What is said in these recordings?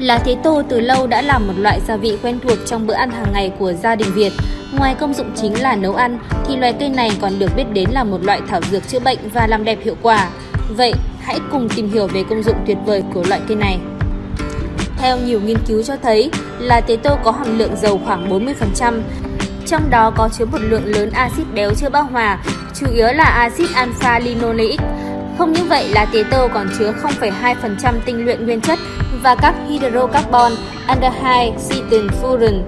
Lá tế tô từ lâu đã là một loại gia vị quen thuộc trong bữa ăn hàng ngày của gia đình Việt. Ngoài công dụng chính là nấu ăn, thì loài cây này còn được biết đến là một loại thảo dược chữa bệnh và làm đẹp hiệu quả. Vậy, hãy cùng tìm hiểu về công dụng tuyệt vời của loại cây này. Theo nhiều nghiên cứu cho thấy, lá tế tô có hàm lượng dầu khoảng 40%, trong đó có chứa một lượng lớn axit béo chưa bão hòa, chủ yếu là axit alpha linoleic. Không những vậy, lá tế tô còn chứa 0,2% tinh luyện nguyên chất và các hydrocarbon, aldehyde, citin furan.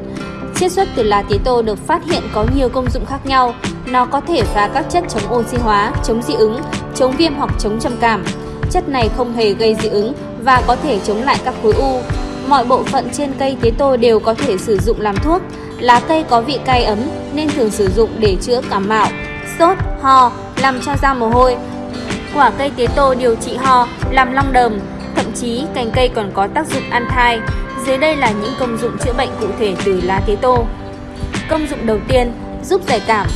Chiết xuất từ lá tế tô được phát hiện có nhiều công dụng khác nhau. Nó có thể phá các chất chống oxy hóa, chống dị ứng, chống viêm hoặc chống trầm cảm. Chất này không hề gây dị ứng và có thể chống lại các khối u. Mọi bộ phận trên cây tế tô đều có thể sử dụng làm thuốc. Lá cây có vị cay ấm nên thường sử dụng để chữa cảm mạo, sốt, ho, làm cho da mồ hôi. Quả cây tế tô điều trị ho, làm long đờm, thậm chí cành cây còn có tác dụng ăn thai. Dưới đây là những công dụng chữa bệnh cụ thể từ lá tế tô. Công dụng đầu tiên, giúp giải cảm.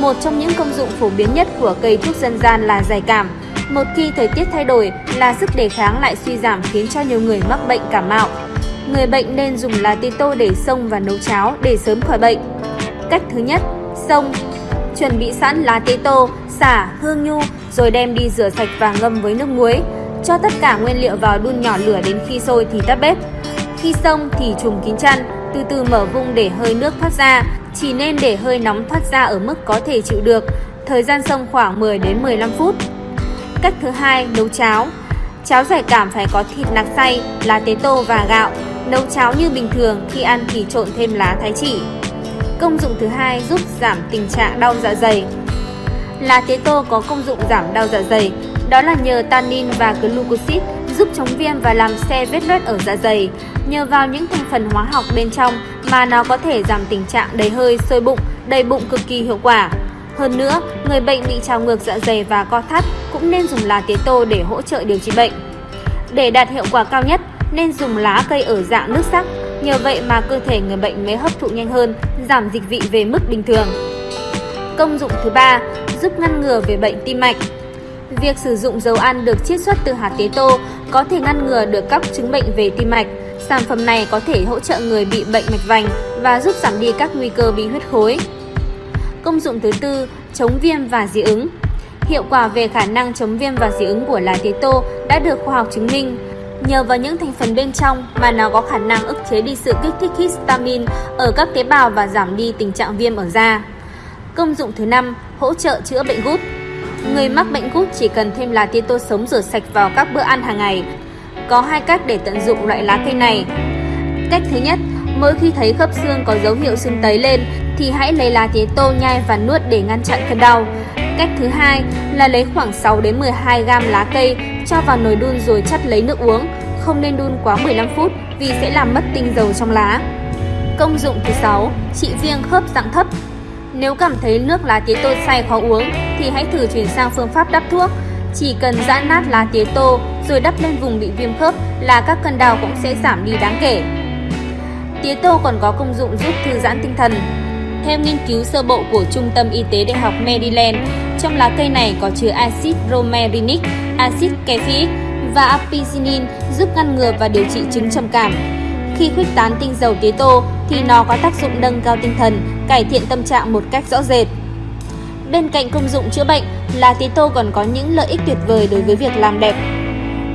Một trong những công dụng phổ biến nhất của cây thuốc dân gian là giải cảm. Một khi thời tiết thay đổi là sức đề kháng lại suy giảm khiến cho nhiều người mắc bệnh cảm mạo. Người bệnh nên dùng lá tế tô để xông và nấu cháo để sớm khỏi bệnh. Cách thứ nhất, xông. Chuẩn bị sẵn lá tế tô, xả, hương nhu rồi đem đi rửa sạch và ngâm với nước muối. Cho tất cả nguyên liệu vào đun nhỏ lửa đến khi sôi thì tắt bếp. Khi xong thì trùm kín chăn, từ từ mở vung để hơi nước thoát ra, chỉ nên để hơi nóng thoát ra ở mức có thể chịu được. Thời gian xông khoảng 10 đến 15 phút. Cách thứ hai, nấu cháo. Cháo giải cảm phải có thịt nạc xay, lá tế tô và gạo. Nấu cháo như bình thường, khi ăn thì trộn thêm lá thái chỉ. Công dụng thứ hai giúp giảm tình trạng đau dạ dày. Lá tế tô có công dụng giảm đau dạ dày, đó là nhờ tannin và glucosid giúp chống viêm và làm xe vết loét ở dạ dày. Nhờ vào những thành phần hóa học bên trong mà nó có thể giảm tình trạng đầy hơi, sôi bụng, đầy bụng cực kỳ hiệu quả. Hơn nữa, người bệnh bị trào ngược dạ dày và co thắt cũng nên dùng lá tế tô để hỗ trợ điều trị bệnh. Để đạt hiệu quả cao nhất, nên dùng lá cây ở dạng nước sắc. Nhờ vậy mà cơ thể người bệnh mới hấp thụ nhanh hơn, giảm dịch vị về mức bình thường. Công dụng thứ ba, giúp ngăn ngừa về bệnh tim mạch. Việc sử dụng dầu ăn được chiết xuất từ hạt tế tô có thể ngăn ngừa được các chứng bệnh về tim mạch. Sản phẩm này có thể hỗ trợ người bị bệnh mạch vành và giúp giảm đi các nguy cơ bị huyết khối. Công dụng thứ tư, chống viêm và dị ứng. Hiệu quả về khả năng chống viêm và dị ứng của lá tế tô đã được khoa học chứng minh. Nhờ vào những thành phần bên trong mà nó có khả năng ức chế đi sự kích thích histamine ở các tế bào và giảm đi tình trạng viêm ở da. Công dụng thứ năm, hỗ trợ chữa bệnh gút. Người mắc bệnh gút chỉ cần thêm lá tía tô sống rửa sạch vào các bữa ăn hàng ngày. Có hai cách để tận dụng loại lá cây này. Cách thứ nhất, mỗi khi thấy khớp xương có dấu hiệu sưng tấy lên thì hãy lấy lá tía tô nhai và nuốt để ngăn chặn cơn đau. Cách thứ hai là lấy khoảng 6 đến 12 gam lá cây cho vào nồi đun rồi chắt lấy nước uống. Không nên đun quá 15 phút vì sẽ làm mất tinh dầu trong lá. Công dụng thứ 6, trị viêm khớp dạng thấp. Nếu cảm thấy nước lá tía tô say khó uống thì hãy thử chuyển sang phương pháp đắp thuốc. Chỉ cần giã nát lá tía tô rồi đắp lên vùng bị viêm khớp là các cơn đau cũng sẽ giảm đi đáng kể. Tía tô còn có công dụng giúp thư giãn tinh thần. Theo nghiên cứu sơ bộ của Trung tâm Y tế Đại học Maryland, trong lá cây này có chứa axit romarinic, axit caffeic và apicinin giúp ngăn ngừa và điều trị chứng trầm cảm. Khi khuếch tán tinh dầu tía tô thì nó có tác dụng nâng cao tinh thần, cải thiện tâm trạng một cách rõ rệt. Bên cạnh công dụng chữa bệnh, lá tía tô còn có những lợi ích tuyệt vời đối với việc làm đẹp.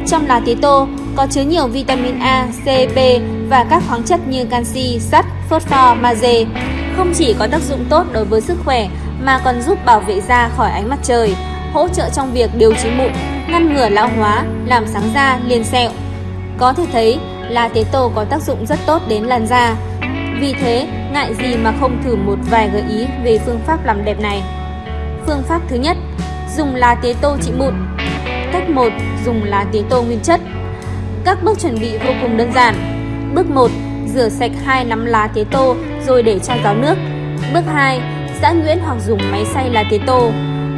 Trong lá tía tô có chứa nhiều vitamin A, C, B và các khoáng chất như canxi, sắt, phosphor, magie. Không chỉ có tác dụng tốt đối với sức khỏe mà còn giúp bảo vệ da khỏi ánh mặt trời, hỗ trợ trong việc điều trị mụn, ngăn ngừa lão hóa, làm sáng da, liền sẹo. Có thể thấy, lá tế tô có tác dụng rất tốt đến làn da. Vì thế, ngại gì mà không thử một vài gợi ý về phương pháp làm đẹp này. Phương pháp thứ nhất, dùng lá tế tô trị mụn. Cách 1, dùng lá tế tô nguyên chất. Các bước chuẩn bị vô cùng đơn giản. Bước 1, rửa sạch hai nắm lá tế tô rồi để cho ráo nước. Bước 2, giã nhuyễn hoặc dùng máy xay lá tế tô.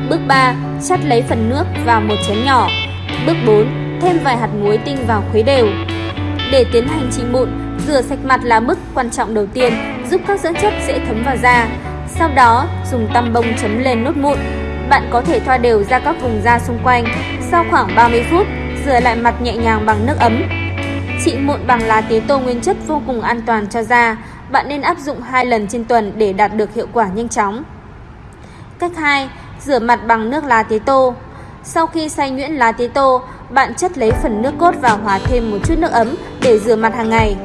Bước 3, chắt lấy phần nước vào một chén nhỏ. Bước 4, thêm vài hạt muối tinh vào khuấy đều. Để tiến hành trị mụn, rửa sạch mặt là bước quan trọng đầu tiên, giúp các dưỡng chất dễ thấm vào da. Sau đó, dùng tăm bông chấm lên nốt mụn. Bạn có thể thoa đều ra các vùng da xung quanh. Sau khoảng 30 phút, rửa lại mặt nhẹ nhàng bằng nước ấm. Trị mụn bằng lá tía tô nguyên chất vô cùng an toàn cho da. Bạn nên áp dụng 2 lần trên tuần để đạt được hiệu quả nhanh chóng. Cách 2. Rửa mặt bằng nước lá tía tô. Sau khi xay nhuyễn lá tía tô, bạn chất lấy phần nước cốt và hòa thêm một chút nước ấm để rửa mặt hàng ngày.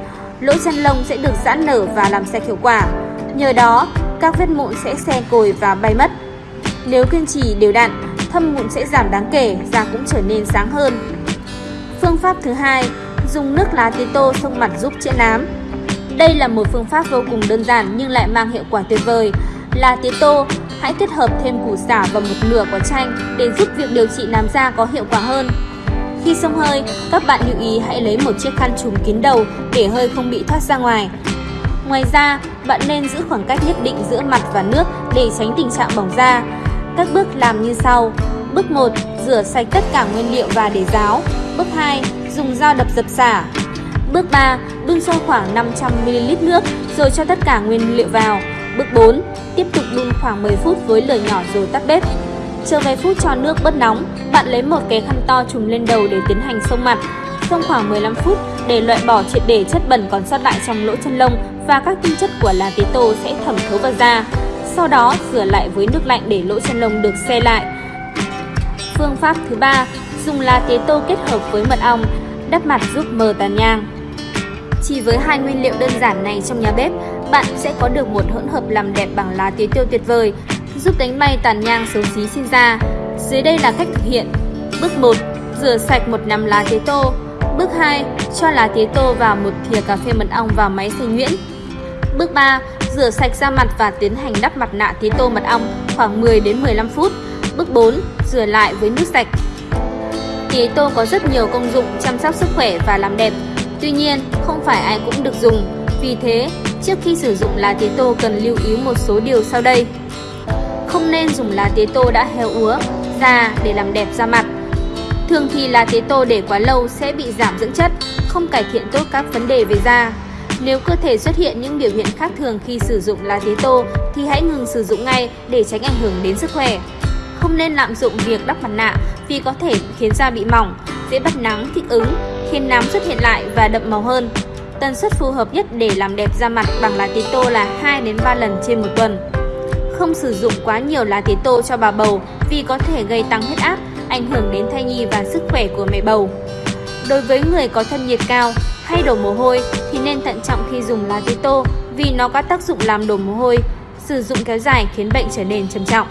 Lỗ chân lông sẽ được giãn nở và làm sạch hiệu quả. Nhờ đó, các vết mụn sẽ xe cồi và bay mất. Nếu kiên trì đều đặn, thâm mụn sẽ giảm đáng kể, da cũng trở nên sáng hơn. Phương pháp thứ hai, dùng nước lá tía tô xông mặt giúp chữa nám. Đây là một phương pháp vô cùng đơn giản nhưng lại mang hiệu quả tuyệt vời. Lá tía tô, hãy kết hợp thêm củ xả và một nửa quả chanh để giúp việc điều trị nám da có hiệu quả hơn. Khi xông hơi, các bạn lưu ý hãy lấy một chiếc khăn trùm kín đầu để hơi không bị thoát ra ngoài. Ngoài ra, bạn nên giữ khoảng cách nhất định giữa mặt và nước để tránh tình trạng bỏng da. Các bước làm như sau. Bước 1. Rửa sạch tất cả nguyên liệu và để ráo. Bước 2. Dùng dao đập dập xả. Bước 3. Đun sôi khoảng 500ml nước rồi cho tất cả nguyên liệu vào. Bước 4. Tiếp tục đun khoảng 10 phút với lửa nhỏ rồi tắt bếp. Chờ vài phút cho nước bớt nóng, bạn lấy một cái khăn to trùm lên đầu để tiến hành xông mặt. Xông khoảng 15 phút để loại bỏ triệt để chất bẩn còn sót lại trong lỗ chân lông và các tinh chất của lá tế tô sẽ thẩm thấu vào da. Sau đó rửa lại với nước lạnh để lỗ chân lông được xe lại. Phương pháp thứ ba, dùng lá tế tô kết hợp với mật ong, đắp mặt giúp mờ tàn nhang. Chỉ với hai nguyên liệu đơn giản này trong nhà bếp, bạn sẽ có được một hỗn hợp làm đẹp bằng lá tía tiêu tuyệt vời, giúp đánh bay tàn nhang xấu xí sinh ra Dưới đây là cách thực hiện. Bước 1. Rửa sạch một nắm lá tía tô. Bước 2. Cho lá tía tô vào một thìa cà phê mật ong vào máy xay nhuyễn. Bước 3. Rửa sạch da mặt và tiến hành đắp mặt nạ tía tô mật ong khoảng 10 đến 15 phút. Bước 4. Rửa lại với nước sạch. Tía tô có rất nhiều công dụng chăm sóc sức khỏe và làm đẹp. Tuy nhiên, không phải ai cũng được dùng. Vì thế, trước khi sử dụng lá tía tô cần lưu ý một số điều sau đây. Không nên dùng lá tía tô đã héo úa, già để làm đẹp da mặt. Thường thì lá tía tô để quá lâu sẽ bị giảm dưỡng chất, không cải thiện tốt các vấn đề về da. Nếu cơ thể xuất hiện những biểu hiện khác thường khi sử dụng lá tía tô thì hãy ngừng sử dụng ngay để tránh ảnh hưởng đến sức khỏe. Không nên lạm dụng việc đắp mặt nạ vì có thể khiến da bị mỏng, dễ bắt nắng, kích ứng, khiến nám xuất hiện lại và đậm màu hơn. Tần suất phù hợp nhất để làm đẹp da mặt bằng lá tía tô là 2 đến 3 lần trên một tuần. Không sử dụng quá nhiều lá tía tô cho bà bầu vì có thể gây tăng huyết áp, ảnh hưởng đến thai nhi và sức khỏe của mẹ bầu. Đối với người có thân nhiệt cao hay đổ mồ hôi thì nên thận trọng khi dùng lá tía tô vì nó có tác dụng làm đổ mồ hôi. Sử dụng kéo dài khiến bệnh trở nên trầm trọng.